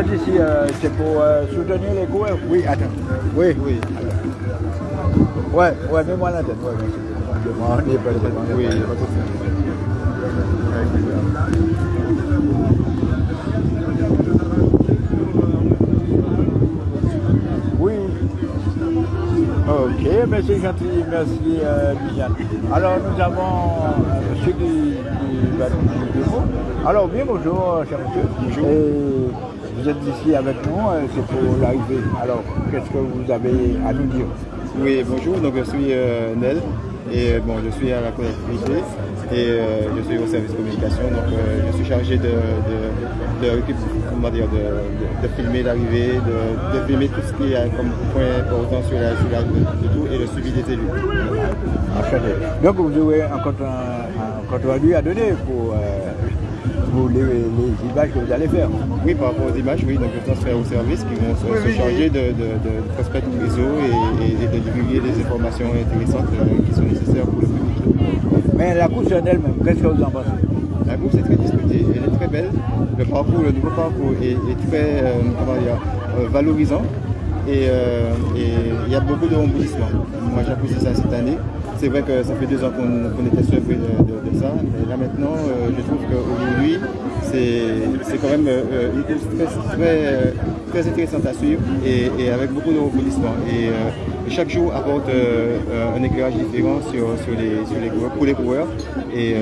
Euh, c'est pour euh, soutenir les coureurs Oui, attends. Oui, oui. Ouais, ouais, mets-moi la tête. Ouais. Oui, souci. Oui. Ok, merci gentil, merci euh. Alors nous avons euh, monsieur du, du. Alors bien bonjour, cher monsieur. Bonjour. Vous êtes ici avec nous, euh, c'est pour l'arrivée. Alors, qu'est-ce que vous avez à nous dire? Oui, bonjour, donc je suis euh, Nel et euh, bon, je suis à la collectivité et euh, je suis au service communication, donc euh, je suis chargé de, de, de, comment dire, de, de- filmer l'arrivée, de, de filmer tout ce qui est comme point important sur la, sur la de, tout et le suivi des élus. Enchanté. Donc vous aurez un compte, rendu à donner pour, pour les, les images que vous allez faire. Oui, par rapport aux images, oui, donc je transfère aux services qui vont se, se charger de, de, de prospecter le réseau et, de divulguer les informations intéressantes euh, qui sont nécessaires pour le public. Mais la course en elle-même, qu'est-ce que vous en pensez? La bourse est très disputée, elle est très belle. Le parcours, le nouveau parcours est, est très euh, comment dire, euh, valorisant et il y a beaucoup de rebondissements. Moi j'apprécie ça cette année. C'est vrai que ça fait deux ans qu'on était surpris de, ça, mais là maintenant je trouve qu'aujourd'hui c'est quand même euh, très, très, euh, très intéressante à suivre et, avec beaucoup de rebondissements. Et, euh, chaque jour apporte euh, un éclairage différent sur, sur, les, sur les coureurs, pour les coureurs. Et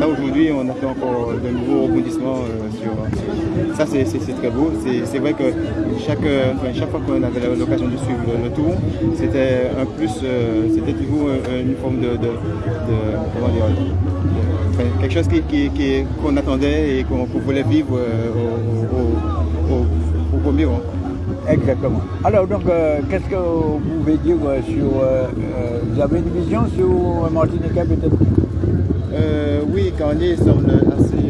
là aujourd'hui, on a fait encore de nouveaux rebondissements sur, Ça, c'est très beau. C'est vrai que chaque, chaque fois qu'on avait l'occasion de suivre le, tour, c'était un plus, c'était toujours une forme de, comment dire, quelque chose qui- qui- qui- qu'on attendait et qu'on voulait vivre euh, au, au- au- au premier rang. Exactement. Alors donc, euh, qu'est-ce que vous pouvez dire euh, sur... euh, vous avez une vision sur Martiniquais peut-être? Oui, Carnier semble assez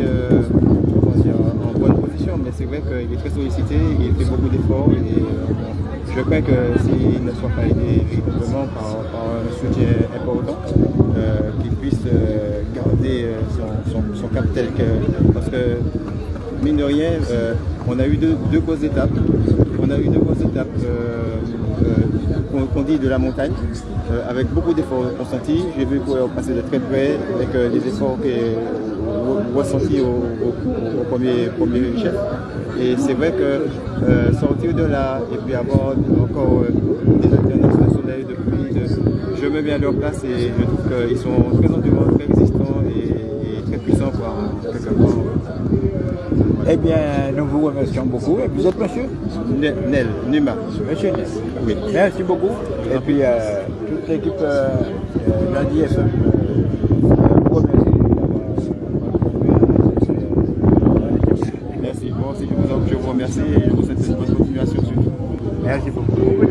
comment dire, en bonne position, mais c'est vrai qu'il est très sollicité, il fait beaucoup d'efforts et je crains que s'il ne soit pas aidé véritablement par, par un soutien important, qu'il puisse euh, son, cap tel que. Parce que, mine de rien, euh, on a eu deux, deux grosses étapes. On a eu deux grosses étapes euh, qu'on dit de la montagne, avec beaucoup d'efforts consentis. J'ai vu qu'on passer de très près avec des efforts ressentis au, au- premier, premier chef. Et c'est vrai que sortir de là et puis avoir encore des alternances de soleil, je me mets à leur place et je trouve qu'ils sont très endurants, très résistants et, et très puissants Eh bien, nous vous remercions beaucoup. Et vous êtes monsieur Ne- Nel, Numa. Monsieur Ness. Oui. Merci beaucoup. Et puis, euh, toute l'équipe euh, euh, Lundi FM euh, vous remercie Merci. Bon, je vous, en- je vous remercie et je vous souhaite une bonne continuation. Merci beaucoup.